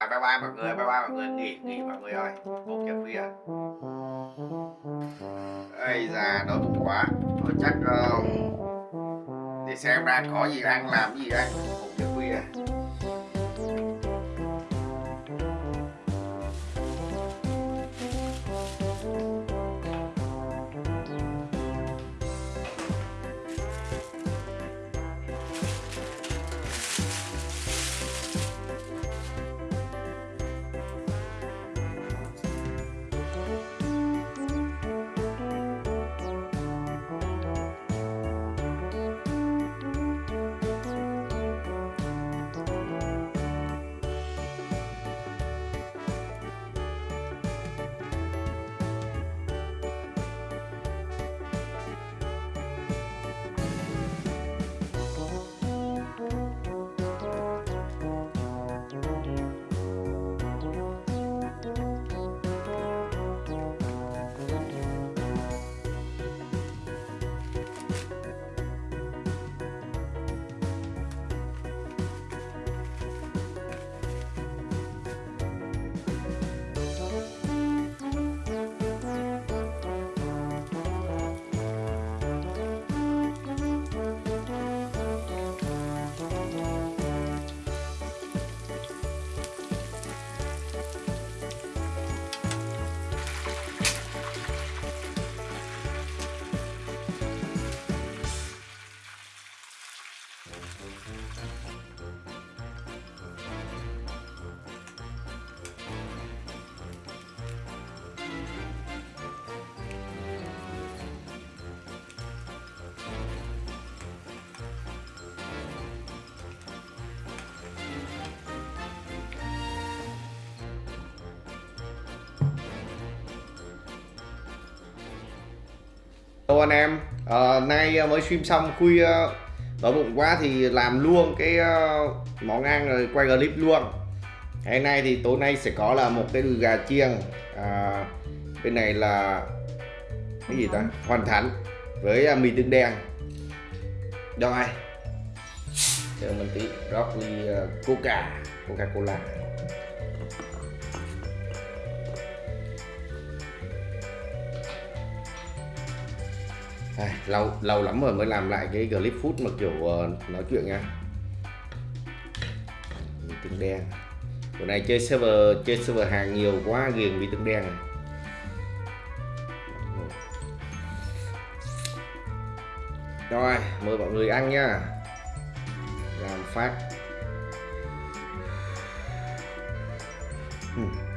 bye bye mọi người nghỉ nghỉ mọi người ơi. một giờ khuya ây già đói bụng quá. Thôi chắc uh, để xem ra có gì ăn làm gì ăn. Một giờ khuya Hello anh em, à, nay ờ, mới stream xong khuya đói bụng quá thì làm luôn cái uh, món ăn rồi quay clip luôn. Hôm nay thì tối nay sẽ có là một cái đùi gà chiên à, Bên này là cái gì ta? Hoàn thánh. Với uh, mì tương đen. Rồi Chờ mình tí. Rót ly uh, coca, coca cola à, lâu lâu lắm rồi mới làm lại cái clip food mà kiểu uh, nói chuyện nha vị tương đen bữa nay chơi server chơi server hàng nhiều quá ghiền vị tương đen này. rồi mời mọi người ăn nha làm phát hmm.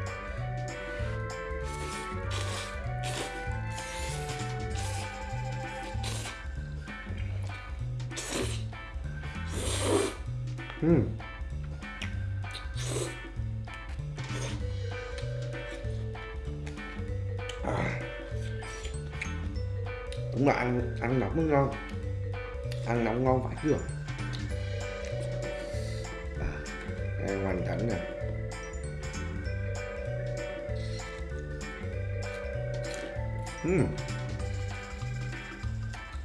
Mm. À. đúng là ăn ăn nóng mới ngon ăn nóng ngon phải chưa à, đây hoàn cảnh nè Mmm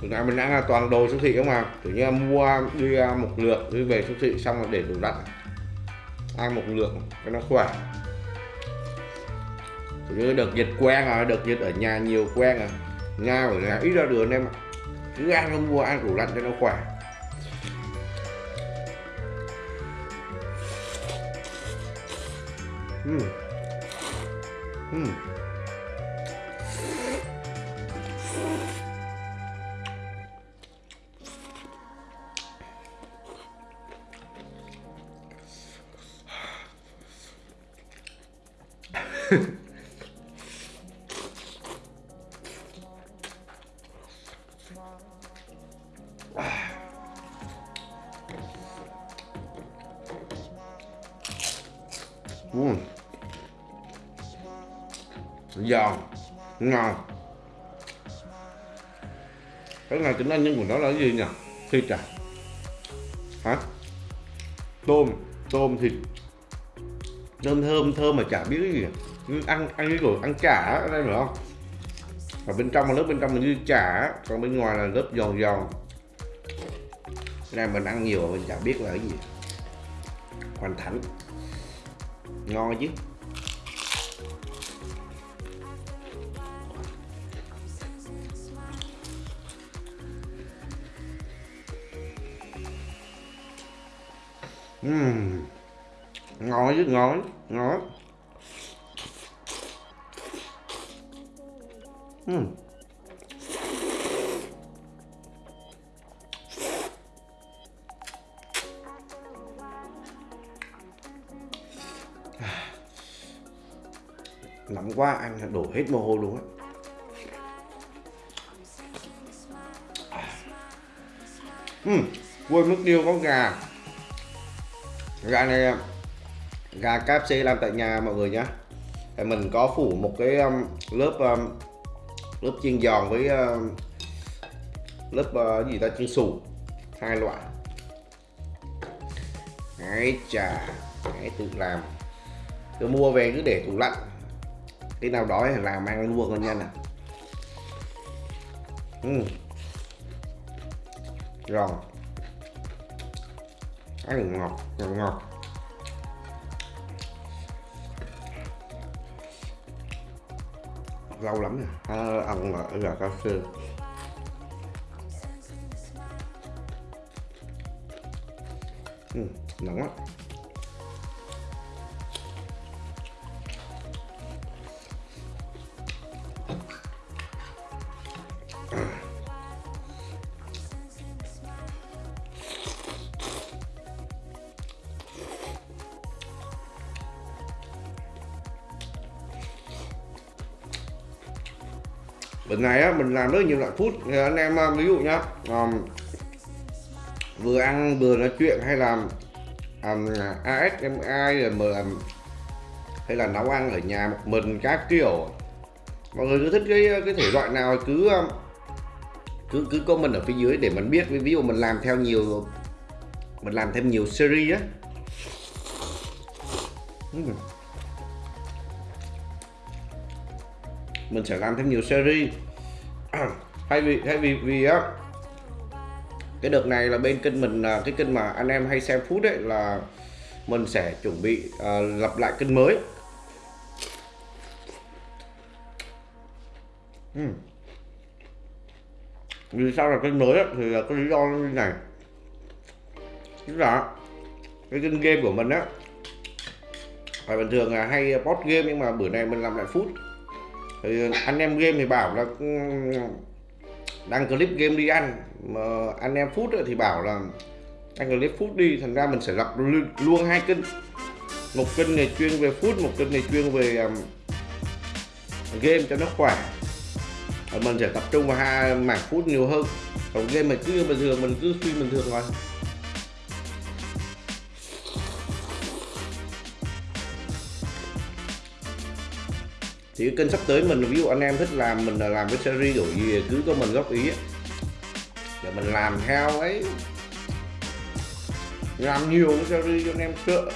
Thực ra mình ăn là toàn đồ siêu thị không mà. Kiểu như mua đi à, một lượng đi về siêu thị xong rồi để tủ lạnh Ăn một lượng cho nó khỏe. Kiểu như đợt dịch quen rồi, đợt dịch ở nhà nhiều quen rồi Nhà ở nhà ít ra đường em ạ. Cứ ăn không mua ăn tủ lạnh cho nó khỏe. Uhm. Uhm. Uhm. giòn dạ. ngon. Cái này tính năng nhân của nó là cái gì nhỉ? Thịt à? Hả? Tôm. Tôm thịt. Thơm thơm thơm mà chả biết cái gì à? ăn ăn cái kiểu ăn chả ở đây nữa không? Và bên trong là lớp bên trong là như chả còn bên ngoài là lớp giòn giòn. Cái này mình ăn nhiều mà mình chẳng biết là cái gì. Hoàn thành, ngon chứ? Uhm. ngon chứ ngon ngon. Uhm. nóng quá ăn đổ hết mồ hôi luôn á. Uhm, quên mất tiêu có gà. Gà này gà KFC làm tại nhà mọi người nhá. Mình có phủ một cái um, lớp um, lớp chiên giòn với ờ, lớp uh, gì ta? Chiên xù. Hai loại. Ấy chà hãy tự làm. Cứ mua về cứ để tủ lạnh. Cái nào đói thì làm ăn luôn con nhân à uhm. Giòn Ăn ngọt, ngọt ngọt. Lâu lắm rồi. À, ăn là gà cao xương ừ, nóng lắm Lần này á, mình làm rất nhiều loại food. Anh em um, ví dụ nhá um, vừa ăn vừa nói chuyện hay là um, ASMI rồi mà hay là nấu ăn ở nhà một mình các kiểu. Mọi người cứ thích cái cái thể loại nào cứ um, cứ cứ comment ở phía dưới để mình biết. Ví dụ mình làm theo nhiều mình làm thêm nhiều series á. Ừ. mình sẽ làm thêm nhiều series thay vì thay vì vì á cái đợt này là bên kênh mình à, cái kênh mà anh em hay xem phút đấy là mình sẽ chuẩn bị uh, lập lại kênh mới uhm. vì sao là kênh mới á, thì là cái lý do như này tức là cái kênh game của mình á phải bình thường là hay post game nhưng mà bữa nay mình làm lại phút thì anh em game thì bảo là ừ, đăng clip game đi ăn. Mà anh em phút thì bảo là đăng clip phút đi thành ra mình sẽ lập luôn hai kênh. Một kênh này chuyên về phút một kênh này chuyên về um, game cho nó khỏe. Và mình sẽ tập trung vào hai mảng phút nhiều hơn. Còn game mình cứ bình thường mình cứ phim bình thường thôi. Thì kênh sắp tới mình ví dụ anh em thích làm mình là làm cái series đổi gì cứ có mình góp ý để mình làm theo ấy làm nhiều cái series cho anh em sợ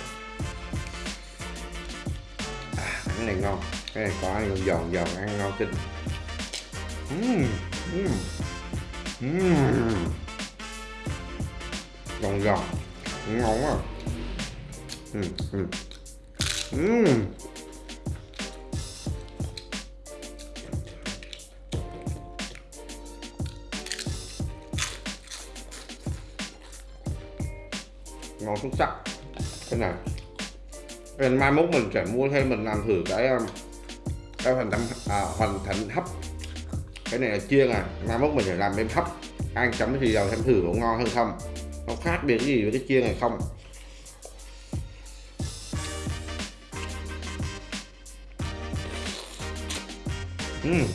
à, cái này ngon cái này có ăn giòn giòn ăn ngon kinh mm, mm, mm. giòn giòn ngon quá mm, mm. Mm. Món xúc sắc cái này nên mai mốt mình sẽ mua thêm mình làm thử cái um, cái hoàn thành à, hoàn thành hấp. Cái này là chiên à. Mai mốt mình sẽ làm thêm hấp. Ăn chấm thì dầu xem thử có ngon hơn không? Nó khác biệt cái gì với cái chiên này không? Uhm.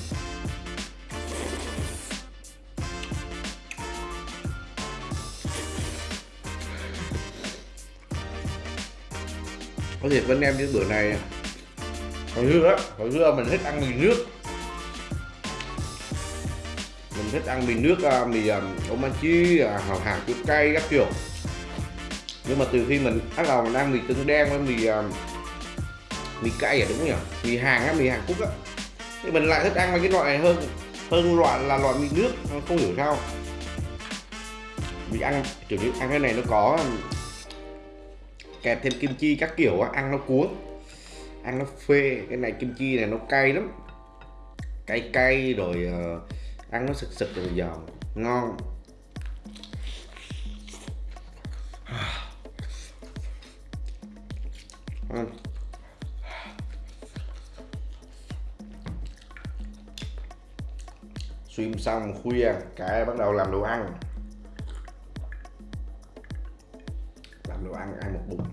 Có thiệt với anh em những bữa này hồi xưa á hồi xưa mình thích ăn mì nước. Mình thích ăn mì nước à, mì um, omachi chi hào hạt chua cay các kiểu. Nhưng mà từ khi mình bắt đầu mình ăn mì tương đen với mì mì cay à đúng nhỉ? Mì hàng á mì hàn quốc á. Thì mình lại thích ăn mấy cái loại này hơn hơn loại là loại mì nước không hiểu sao. Mình ăn kiểu như ăn cái này nó có kẹp thêm kim chi các kiểu á, ăn nó cuốn. Ăn nó phê cái này kim chi này nó cay lắm. Cay cay rồi uh, ăn nó sực sực rồi giòn ngon. Uhm. xong khuya cả bắt đầu làm đồ ăn. Làm đồ ăn ăn một bụng.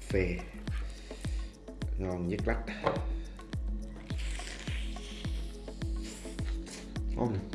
Phê. Ngon nhất lách. Ngon.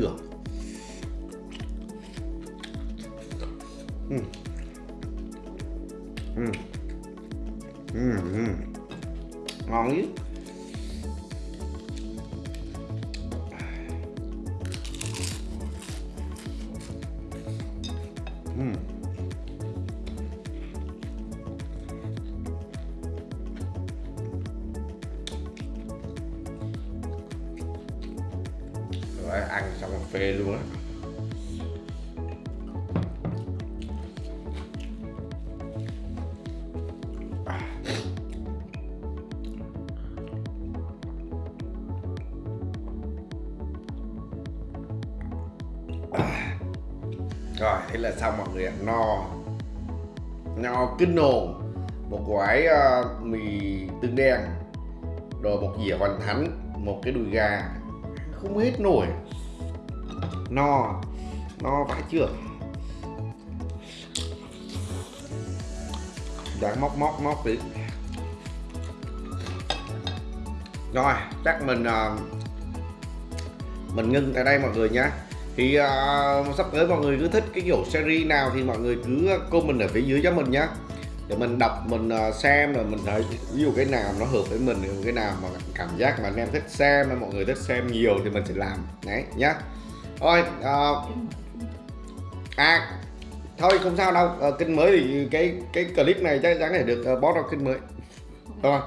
Ngon khó tưởng ừ. Ừ. Ừ. Ừ. ngon rồi thế là xong mọi người ạ no? No kinh nồn một gói uh, ờ, mì tương đen rồi một dĩa hoàn thánh một cái đùi gà. Không hết nổi. No no vãi chưa? Đang móc móc móc tí rồi chắc mình uh, mình ngưng tại đây mọi người nhé thì uh, sắp tới mọi người cứ thích cái kiểu series nào thì mọi người cứ comment ở phía dưới cho mình nhé để mình đọc mình uh, xem rồi mình thấy ví dụ cái nào nó hợp với mình cái nào mà cảm giác mà anh em thích xem mà mọi người thích xem nhiều thì mình sẽ làm. Đấy nhá. Thôi uh, à, à thôi không sao đâu. Uh, kênh mới thì cái cái clip này chắc chắn để được uh, post vào kênh mới. Rồi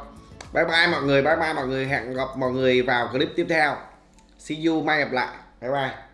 bye bye mọi người bye bye mọi người. Hẹn gặp mọi người vào clip tiếp theo. See you mai gặp lại. Bye bye.